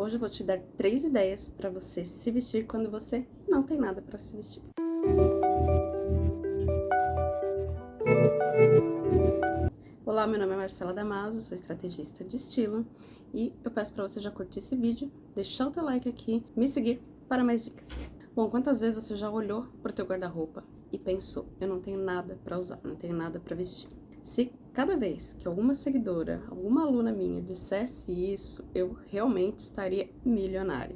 Hoje eu vou te dar três ideias para você se vestir quando você não tem nada para se vestir. Olá, meu nome é Marcela Damaso, sou estrategista de estilo e eu peço para você já curtir esse vídeo, deixar o teu like aqui, me seguir para mais dicas. Bom, quantas vezes você já olhou para o teu guarda-roupa e pensou, eu não tenho nada para usar, não tenho nada para vestir? Se cada vez que alguma seguidora, alguma aluna minha dissesse isso, eu realmente estaria milionária.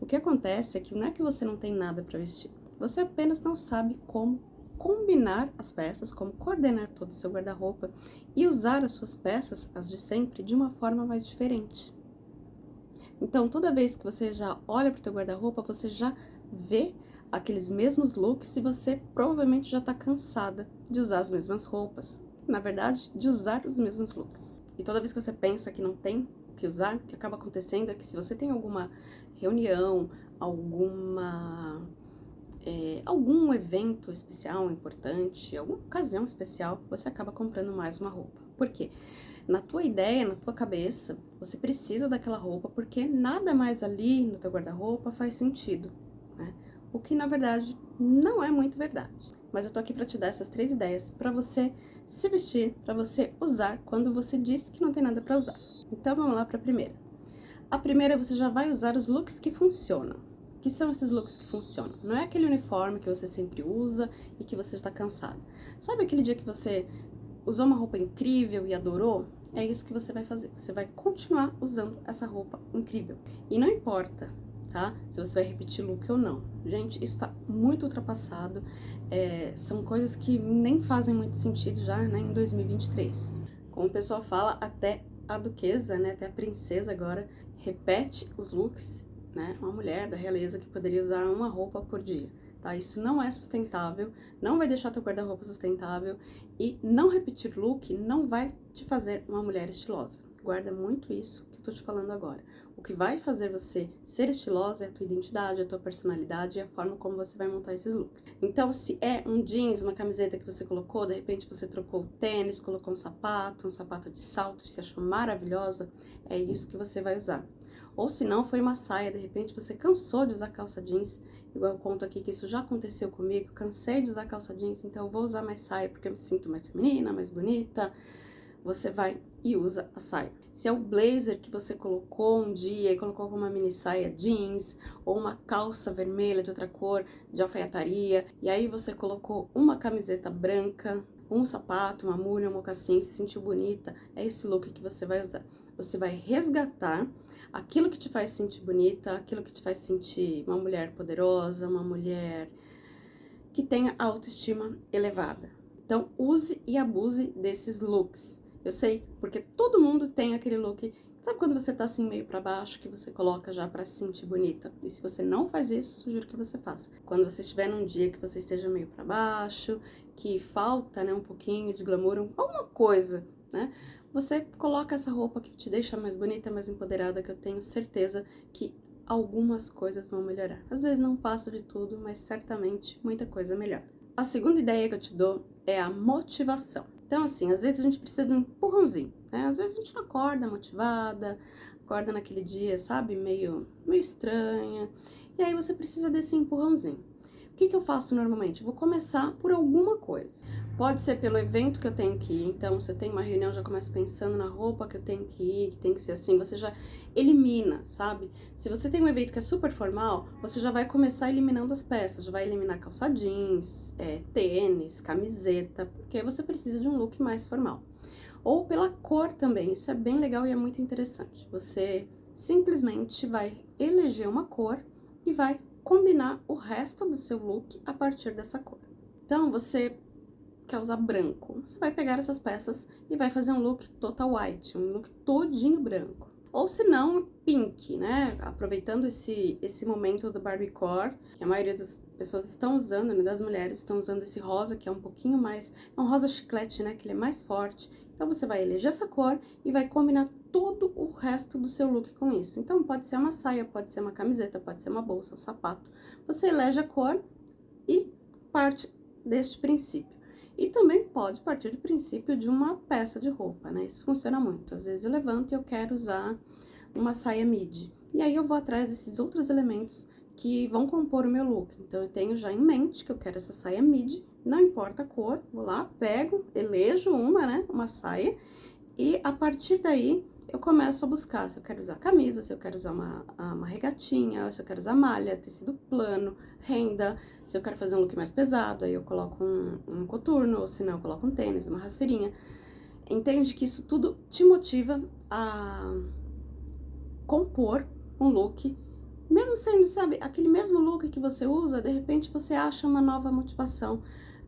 O que acontece é que não é que você não tem nada para vestir, você apenas não sabe como combinar as peças, como coordenar todo o seu guarda-roupa e usar as suas peças, as de sempre, de uma forma mais diferente. Então, toda vez que você já olha para o teu guarda-roupa, você já vê aqueles mesmos looks e você provavelmente já está cansada de usar as mesmas roupas, na verdade, de usar os mesmos looks. E toda vez que você pensa que não tem o que usar, o que acaba acontecendo é que se você tem alguma reunião, alguma... É, algum evento especial, importante, alguma ocasião especial, você acaba comprando mais uma roupa. Por quê? Na tua ideia, na tua cabeça, você precisa daquela roupa porque nada mais ali no teu guarda-roupa faz sentido, né? O que, na verdade, não é muito verdade. Mas eu tô aqui pra te dar essas três ideias pra você se vestir, para você usar quando você disse que não tem nada para usar. Então vamos lá para a primeira. A primeira você já vai usar os looks que funcionam. O que são esses looks que funcionam? Não é aquele uniforme que você sempre usa e que você está cansado. Sabe aquele dia que você usou uma roupa incrível e adorou? É isso que você vai fazer. Você vai continuar usando essa roupa incrível. E não importa tá? Se você vai repetir look ou não. Gente, isso tá muito ultrapassado, é, são coisas que nem fazem muito sentido já, né, em 2023. Como o pessoal fala, até a duquesa, né, até a princesa agora, repete os looks, né, uma mulher da realeza que poderia usar uma roupa por dia. Tá? Isso não é sustentável, não vai deixar teu guarda-roupa sustentável e não repetir look não vai te fazer uma mulher estilosa. Guarda muito isso que eu tô te falando agora. O que vai fazer você ser estilosa é a tua identidade, a tua personalidade e a forma como você vai montar esses looks. Então, se é um jeans, uma camiseta que você colocou, de repente você trocou o tênis, colocou um sapato, um sapato de salto, e se achou maravilhosa, é isso que você vai usar. Ou se não, foi uma saia, de repente você cansou de usar calça jeans, igual eu conto aqui que isso já aconteceu comigo, cansei de usar calça jeans, então vou usar mais saia porque eu me sinto mais feminina, mais bonita, você vai e usa a saia. Se é o blazer que você colocou um dia e colocou uma mini saia jeans ou uma calça vermelha de outra cor de alfaiataria e aí você colocou uma camiseta branca, um sapato, uma mulha, um mocassim, se sentiu bonita, é esse look que você vai usar. Você vai resgatar aquilo que te faz sentir bonita, aquilo que te faz sentir uma mulher poderosa, uma mulher que tenha autoestima elevada. Então, use e abuse desses looks. Eu sei, porque todo mundo tem aquele look... Sabe quando você tá assim meio pra baixo, que você coloca já pra se sentir bonita? E se você não faz isso, sugiro que você faça. Quando você estiver num dia que você esteja meio pra baixo, que falta, né, um pouquinho de glamour, alguma coisa, né? Você coloca essa roupa que te deixa mais bonita, mais empoderada, que eu tenho certeza que algumas coisas vão melhorar. Às vezes não passa de tudo, mas certamente muita coisa melhora. A segunda ideia que eu te dou é a motivação. Então, assim, às vezes a gente precisa de um empurrãozinho, né? Às vezes a gente não acorda motivada, acorda naquele dia, sabe, meio, meio estranha, e aí você precisa desse empurrãozinho. Que, que eu faço normalmente? Vou começar por alguma coisa. Pode ser pelo evento que eu tenho que ir, então você tem uma reunião, já começa pensando na roupa que eu tenho que ir, que tem que ser assim, você já elimina, sabe? Se você tem um evento que é super formal, você já vai começar eliminando as peças, já vai eliminar calça jeans, é, tênis, camiseta, porque você precisa de um look mais formal. Ou pela cor também, isso é bem legal e é muito interessante. Você simplesmente vai eleger uma cor e vai combinar o resto do seu look a partir dessa cor. Então, você quer usar branco, você vai pegar essas peças e vai fazer um look total white, um look todinho branco. Ou se não, pink, né? Aproveitando esse, esse momento do Barbiecore, que a maioria das pessoas estão usando, né? Das mulheres estão usando esse rosa, que é um pouquinho mais... É um rosa chiclete, né? Que ele é mais forte. Então, você vai eleger essa cor e vai combinar todo o resto do seu look com isso. Então, pode ser uma saia, pode ser uma camiseta, pode ser uma bolsa, um sapato. Você elege a cor e parte deste princípio. E também pode partir do princípio de uma peça de roupa, né? Isso funciona muito. Às vezes eu levanto e eu quero usar uma saia midi. E aí eu vou atrás desses outros elementos que vão compor o meu look. Então, eu tenho já em mente que eu quero essa saia midi, não importa a cor, vou lá, pego, elejo uma, né, uma saia, e a partir daí eu começo a buscar se eu quero usar camisa, se eu quero usar uma, uma regatinha, se eu quero usar malha, tecido plano, renda, se eu quero fazer um look mais pesado, aí eu coloco um, um coturno, ou se não eu coloco um tênis, uma rasteirinha. Entende que isso tudo te motiva a compor um look, mesmo sendo, sabe, aquele mesmo look que você usa, de repente você acha uma nova motivação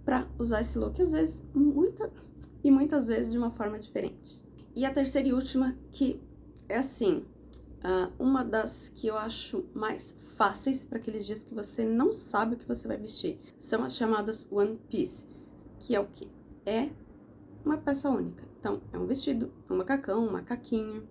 para usar esse look, às vezes, muita, e muitas vezes de uma forma diferente. E a terceira e última, que é assim, uma das que eu acho mais fáceis para aqueles dias que você não sabe o que você vai vestir, são as chamadas One Pieces, que é o que? É uma peça única. Então, é um vestido, um macacão, um macaquinho.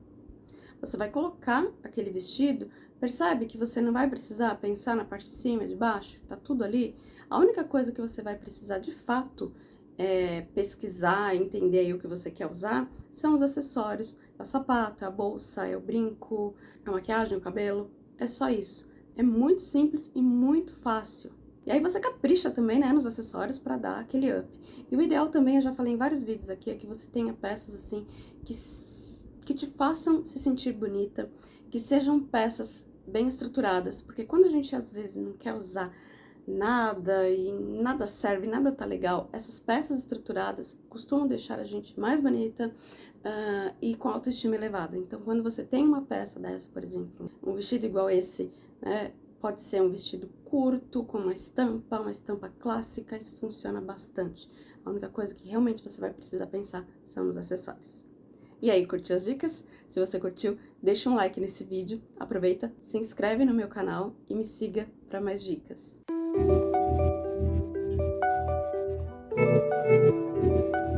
Você vai colocar aquele vestido, percebe que você não vai precisar pensar na parte de cima, de baixo, tá tudo ali. A única coisa que você vai precisar de fato é, pesquisar, entender o que você quer usar, são os acessórios. É o sapato, é a bolsa, é o brinco, a maquiagem, o cabelo. É só isso. É muito simples e muito fácil. E aí você capricha também, né, nos acessórios para dar aquele up. E o ideal também, eu já falei em vários vídeos aqui, é que você tenha peças assim que, que te façam se sentir bonita, que sejam peças bem estruturadas, porque quando a gente às vezes não quer usar nada e nada serve, nada tá legal. Essas peças estruturadas costumam deixar a gente mais bonita uh, e com autoestima elevada. Então, quando você tem uma peça dessa, por exemplo, um vestido igual esse, né, pode ser um vestido curto, com uma estampa, uma estampa clássica, isso funciona bastante. A única coisa que realmente você vai precisar pensar são nos acessórios. E aí, curtiu as dicas? Se você curtiu, deixa um like nesse vídeo, aproveita, se inscreve no meu canal e me siga para mais dicas.